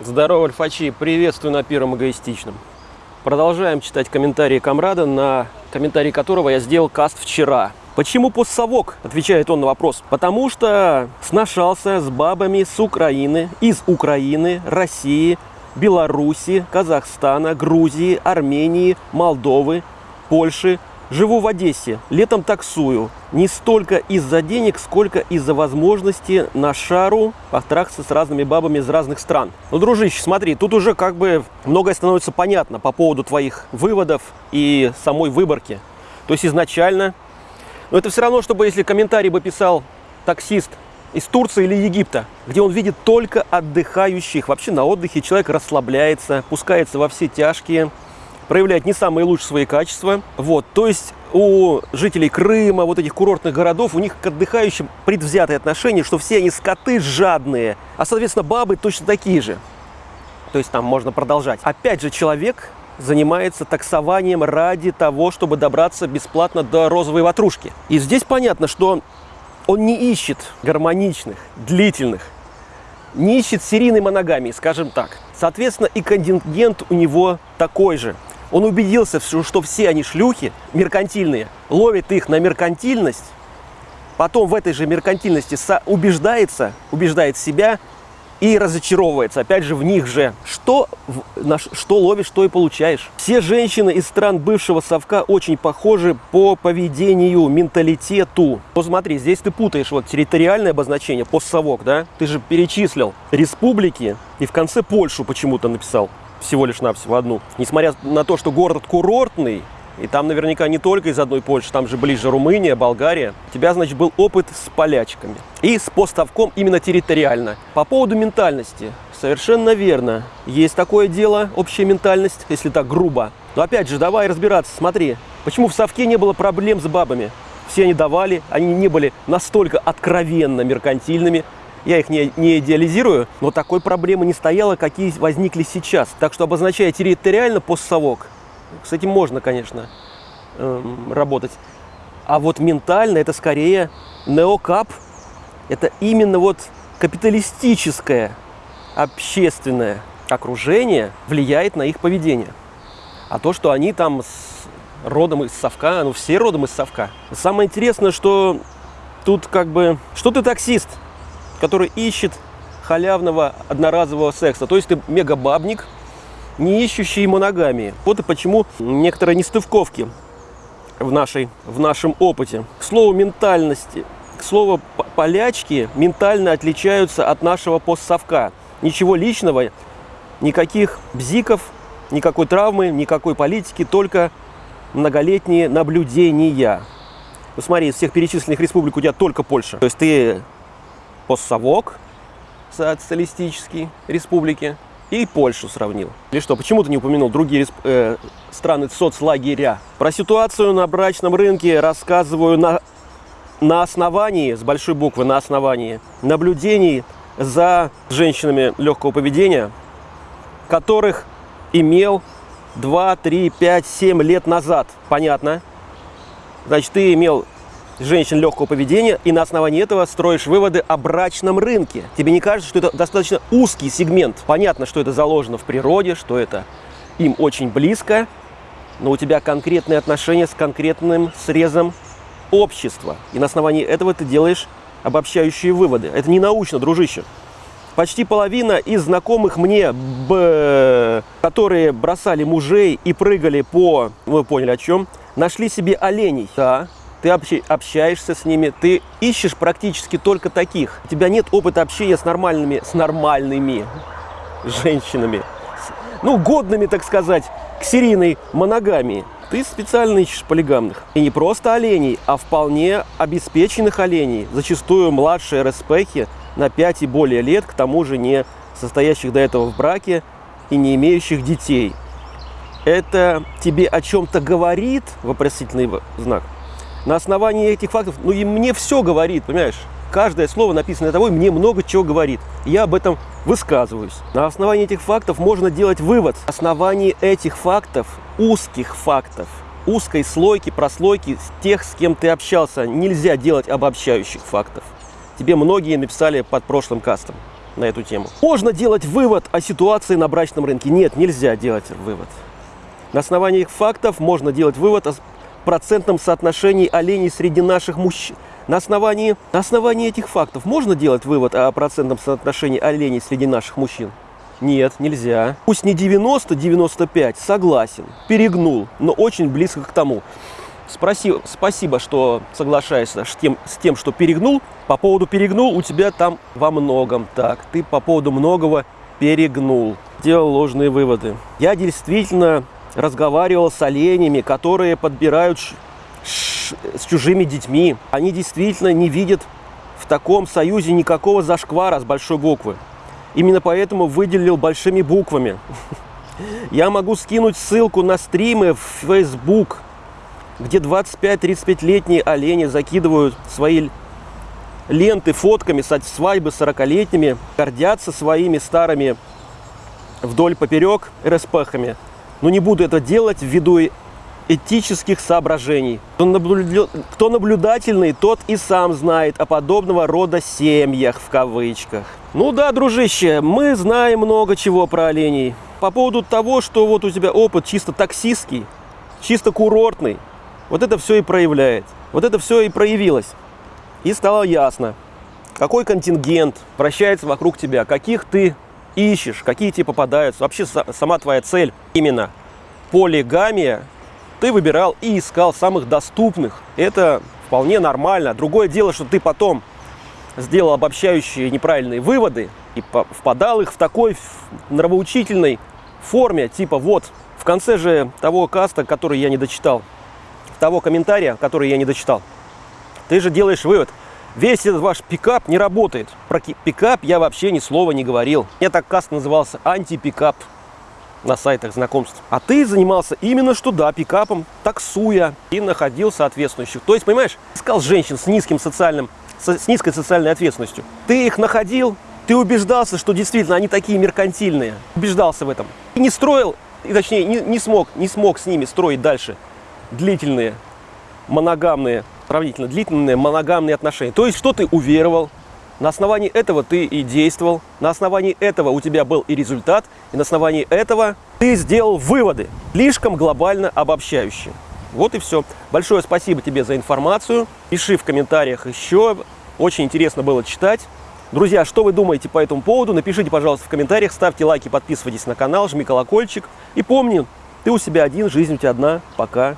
Здорово, альфачи! Приветствую на Первом Эгоистичном. Продолжаем читать комментарии Камрада, на комментарий которого я сделал каст вчера. Почему постсовок? Отвечает он на вопрос. Потому что сношался с бабами с Украины, из Украины, России, Беларуси, Казахстана, Грузии, Армении, Молдовы, Польши, Живу в Одессе, летом таксую. Не столько из-за денег, сколько из-за возможности на шару потрахаться с разными бабами из разных стран. Ну, дружище, смотри, тут уже как бы многое становится понятно по поводу твоих выводов и самой выборки. То есть изначально... Но это все равно, чтобы если комментарий бы писал таксист из Турции или Египта, где он видит только отдыхающих. Вообще на отдыхе человек расслабляется, пускается во все тяжкие, проявляет не самые лучшие свои качества. Вот, то есть у жителей Крыма, вот этих курортных городов, у них к отдыхающим предвзятое отношение, что все они скоты жадные, а, соответственно, бабы точно такие же. То есть там можно продолжать. Опять же, человек занимается таксованием ради того, чтобы добраться бесплатно до розовой ватрушки. И здесь понятно, что он не ищет гармоничных, длительных, не ищет серийной моногамии, скажем так. Соответственно, и контингент у него такой же. Он убедился, что все они шлюхи, меркантильные, ловит их на меркантильность, потом в этой же меркантильности убеждается, убеждает себя и разочаровывается, опять же, в них же. Что, что ловишь, что и получаешь. Все женщины из стран бывшего совка очень похожи по поведению, менталитету. Ну смотри, здесь ты путаешь вот территориальное обозначение, постсовок, да? Ты же перечислил республики и в конце Польшу почему-то написал всего лишь навсего одну. Несмотря на то, что город курортный, и там наверняка не только из одной Польши, там же ближе Румыния, Болгария. У тебя, значит, был опыт с полячками. И с поставком именно территориально. По поводу ментальности. Совершенно верно. Есть такое дело, общая ментальность, если так грубо. Но опять же, давай разбираться. Смотри, почему в Совке не было проблем с бабами? Все они давали, они не были настолько откровенно меркантильными, я их не, не идеализирую, но такой проблемы не стояло, какие возникли сейчас. Так что обозначая территориально постсовок, с этим можно, конечно, эм, работать. А вот ментально это скорее неокап. Это именно вот капиталистическое общественное окружение влияет на их поведение. А то, что они там с родом из совка, ну все родом из совка. Самое интересное, что тут как бы, что ты таксист, который ищет халявного одноразового секса. То есть ты мегабабник, не ищущий моногамии. Вот и почему некоторые нестывковки в, нашей, в нашем опыте. К слову ментальности, к слову полячки ментально отличаются от нашего постсовка. Ничего личного, никаких бзиков, никакой травмы, никакой политики, только многолетние наблюдения. Ну смотри, из всех перечисленных республик у тебя только Польша. То есть ты постсовок социалистический республики, и Польшу сравнил. Или что, почему ты не упомянул другие э, страны соцлагеря? Про ситуацию на брачном рынке рассказываю на, на основании, с большой буквы, на основании наблюдений за женщинами легкого поведения, которых имел 2, 3, 5, 7 лет назад. Понятно? Значит, ты имел женщин легкого поведения и на основании этого строишь выводы о брачном рынке. Тебе не кажется, что это достаточно узкий сегмент? Понятно, что это заложено в природе, что это им очень близко, но у тебя конкретные отношения с конкретным срезом общества. И на основании этого ты делаешь обобщающие выводы. Это не научно, дружище. Почти половина из знакомых мне, б, которые бросали мужей и прыгали по, вы поняли о чем, нашли себе оленей. Да, ты общаешься с ними, ты ищешь практически только таких. У тебя нет опыта общения с нормальными, с нормальными женщинами, ну, годными, так сказать, к серийной моногамии. Ты специально ищешь полигамных. И не просто оленей, а вполне обеспеченных оленей. Зачастую младшие РСПхи на 5 и более лет, к тому же не состоящих до этого в браке и не имеющих детей. Это тебе о чем-то говорит, вопросительный знак, на основании этих фактов, ну и мне все говорит, понимаешь? Каждое слово, написанное тобой, мне много чего говорит. Я об этом высказываюсь. На основании этих фактов можно делать вывод. На основании этих фактов, узких фактов, узкой слойки, прослойки тех, с кем ты общался, нельзя делать обобщающих фактов. Тебе многие написали под прошлым кастом. на эту тему. Можно делать вывод о ситуации на брачном рынке? Нет, нельзя делать вывод. На основании их фактов можно делать вывод о процентном соотношении оленей среди наших мужчин. На основании, на основании этих фактов можно делать вывод о процентном соотношении оленей среди наших мужчин? Нет, нельзя. Пусть не 90-95, согласен, перегнул, но очень близко к тому. Спроси, спасибо, что соглашаешься с тем, с тем, что перегнул. По поводу перегнул у тебя там во многом так. Ты по поводу многого перегнул. Делал ложные выводы. Я действительно разговаривал с оленями, которые подбирают с чужими детьми. Они действительно не видят в таком союзе никакого зашквара с большой буквы. Именно поэтому выделил большими буквами. Я могу скинуть ссылку на стримы в Facebook, где 25-35-летние олени закидывают свои ленты фотками свадьбы 40-летними, гордятся своими старыми вдоль поперек РСПхами. Но не буду это делать ввиду этических соображений. Кто, наблю... Кто наблюдательный, тот и сам знает о подобного рода семьях в кавычках. Ну да, дружище, мы знаем много чего про оленей. По поводу того, что вот у тебя опыт чисто таксистский, чисто курортный, вот это все и проявляет. Вот это все и проявилось. И стало ясно, какой контингент вращается вокруг тебя, каких ты ищешь, какие тебе попадаются. Вообще сама твоя цель именно полигамия ты выбирал и искал самых доступных. Это вполне нормально. Другое дело, что ты потом сделал обобщающие неправильные выводы и впадал их в такой нравоучительной форме, типа вот, в конце же того каста, который я не дочитал, того комментария, который я не дочитал, ты же делаешь вывод, весь этот ваш пикап не работает. Про пикап я вообще ни слова не говорил. Я так каст назывался антипикап на сайтах знакомств. А ты занимался именно что, да, пикапом, таксуя и находил соответствующих. То есть, понимаешь, искал женщин с низким социальным, с низкой социальной ответственностью. Ты их находил, ты убеждался, что действительно они такие меркантильные. Убеждался в этом. И не строил, и точнее, не, не, смог, не смог с ними строить дальше длительные, моногамные, сравнительно длительные моногамные отношения. То есть, что ты уверовал, на основании этого ты и действовал, на основании этого у тебя был и результат, и на основании этого ты сделал выводы, слишком глобально обобщающие. Вот и все. Большое спасибо тебе за информацию. Пиши в комментариях еще. Очень интересно было читать. Друзья, что вы думаете по этому поводу? Напишите, пожалуйста, в комментариях, ставьте лайки, подписывайтесь на канал, жми колокольчик. И помни, ты у себя один, жизнь у тебя одна. Пока.